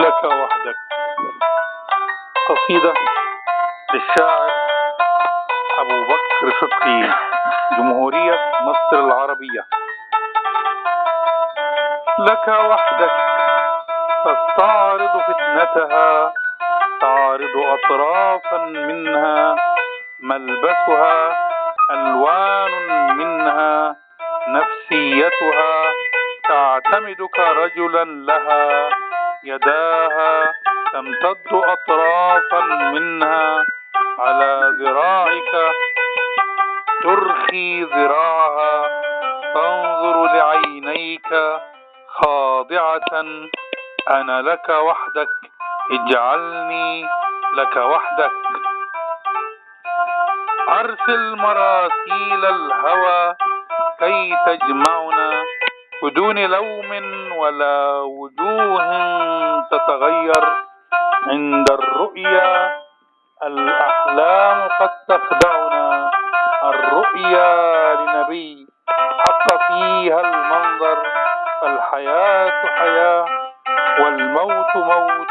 لك وحدك. قصيدة للشاعر أبو بكر صدقي جمهورية مصر العربية. لك وحدك تستعرض فتنتها تعرض أطرافا منها ملبسها ألوان منها نفسيتها تعتمدك رجلا لها. يداها تمتد أطرافا منها على ذراعك؟ ترخي ذراعها تنظر لعينيك خاضعة. أنا لك وحدك اجعلني لك وحدك. أرسل مراسيل الهوى كي تجمعنا. بدون لوم ولا وجوه تتغير عند الرؤيا. الأحلام قد تخدعنا. الرؤيا لنبي حق فيها المنظر. فالحياة حياة والموت موت.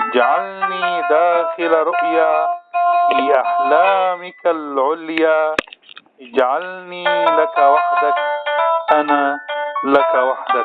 اجعلني داخل رؤيا في أحلامك العليا. اجعلني لك وحدك لك وحدك.